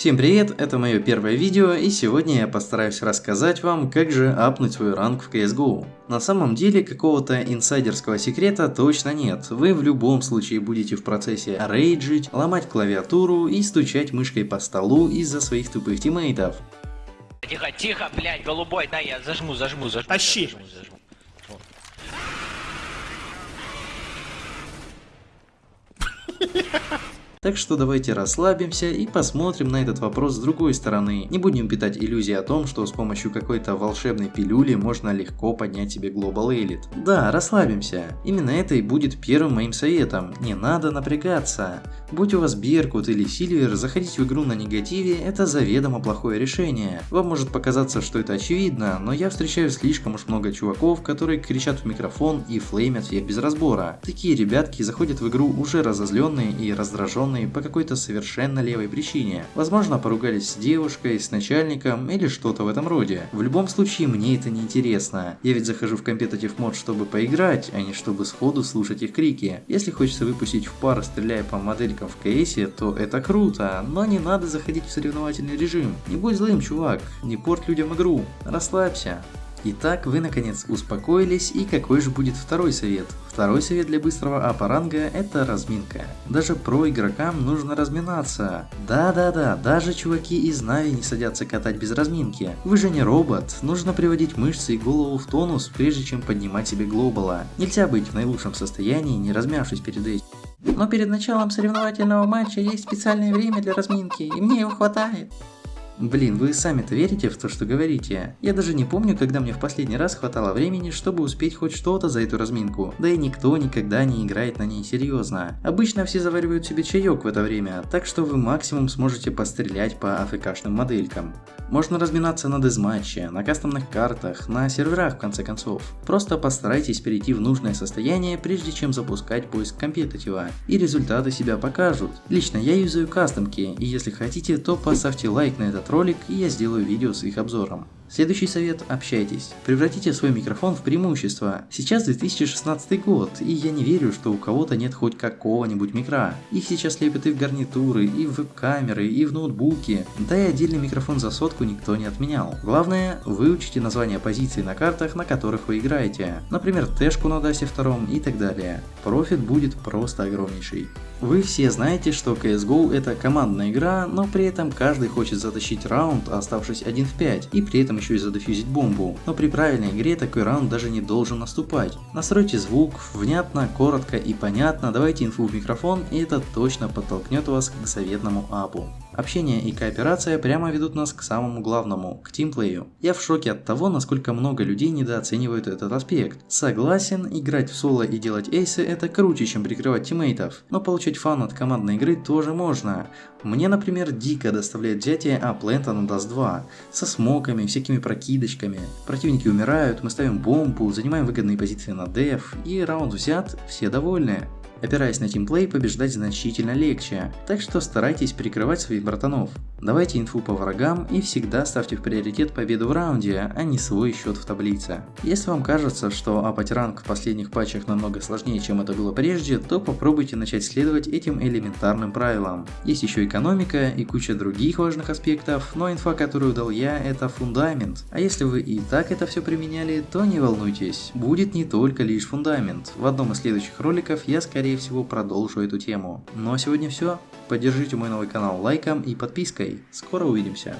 Всем привет, это мое первое видео и сегодня я постараюсь рассказать вам, как же апнуть свой ранг в CSGO. На самом деле какого-то инсайдерского секрета точно нет, вы в любом случае будете в процессе рейджить, ломать клавиатуру и стучать мышкой по столу из-за своих тупых тиммейтов. Тихо, тихо, блядь, голубой, дай я зажму, зажму, зажму. Тащи. Зажму, зажму. Так что давайте расслабимся и посмотрим на этот вопрос с другой стороны. Не будем питать иллюзии о том, что с помощью какой-то волшебной пилюли можно легко поднять себе Global Elite. Да, расслабимся. Именно это и будет первым моим советом. Не надо напрягаться. Будь у вас Беркут или Сильвер, заходить в игру на негативе – это заведомо плохое решение. Вам может показаться, что это очевидно, но я встречаю слишком уж много чуваков, которые кричат в микрофон и флеймят всех без разбора. Такие ребятки заходят в игру уже разозленные и раздраженные обреченные по какой-то совершенно левой причине. Возможно, поругались с девушкой, с начальником или что-то в этом роде. В любом случае, мне это не интересно. Я ведь захожу в компетитив мод, чтобы поиграть, а не чтобы сходу слушать их крики. Если хочется выпустить в пар, стреляя по моделькам в КСе, то это круто, но не надо заходить в соревновательный режим. Не будь злым, чувак, не порт людям игру. Расслабься. Итак, вы наконец успокоились, и какой же будет второй совет? Второй совет для быстрого апаранга – это разминка. Даже про игрокам нужно разминаться. Да-да-да, даже чуваки из Нави не садятся катать без разминки. Вы же не робот, нужно приводить мышцы и голову в тонус, прежде чем поднимать себе глобала. Нельзя быть в наилучшем состоянии, не размявшись перед этим. Но перед началом соревновательного матча есть специальное время для разминки, и мне его хватает. Блин, вы сами-то верите в то, что говорите? Я даже не помню, когда мне в последний раз хватало времени, чтобы успеть хоть что-то за эту разминку. Да и никто никогда не играет на ней серьезно. Обычно все заваривают себе чаек в это время, так что вы максимум сможете пострелять по АФКшным моделькам. Можно разминаться на дезматче, на кастомных картах, на серверах в конце концов. Просто постарайтесь перейти в нужное состояние, прежде чем запускать поиск компетитива, и результаты себя покажут. Лично я юзаю кастомки, и если хотите, то поставьте лайк на этот ролик и я сделаю видео с их обзором. Следующий совет – общайтесь. Превратите свой микрофон в преимущество. Сейчас 2016 год, и я не верю, что у кого-то нет хоть какого-нибудь микра. Их сейчас лепят и в гарнитуры, и в веб-камеры, и в ноутбуки. Да и отдельный микрофон за сотку никто не отменял. Главное, выучите названия позиций на картах, на которых вы играете. Например, тэшку на дасе втором и так далее. Профит будет просто огромнейший. Вы все знаете, что CSGO это командная игра, но при этом каждый хочет затащить раунд, оставшись 1 в 5, и при этом еще и задефьюзить бомбу. Но при правильной игре такой раунд даже не должен наступать. Настройте звук, внятно, коротко и понятно, давайте инфу в микрофон, и это точно подтолкнет вас к заветному апу. Общение и кооперация прямо ведут нас к самому главному, к тимплею. Я в шоке от того, насколько много людей недооценивают этот аспект. Согласен, играть в соло и делать эйсы это круче, чем прикрывать тиммейтов, но получать фан от командной игры тоже можно. Мне, например, дико доставляет взятие А-плента на Dust 2, со смоками, всякими прокидочками. Противники умирают, мы ставим бомбу, занимаем выгодные позиции на деф, и раунд взят, все довольны. Опираясь на тимплей, побеждать значительно легче, так что старайтесь прикрывать своих братанов. Давайте инфу по врагам и всегда ставьте в приоритет победу в раунде, а не свой счет в таблице. Если вам кажется, что апать ранг в последних патчах намного сложнее, чем это было прежде, то попробуйте начать следовать этим элементарным правилам. Есть еще экономика и куча других важных аспектов, но инфа, которую дал я, это фундамент. А если вы и так это все применяли, то не волнуйтесь, будет не только лишь фундамент. В одном из следующих роликов я скорее всего продолжу эту тему. Ну а сегодня все. Поддержите мой новый канал лайком и подпиской. Скоро увидимся.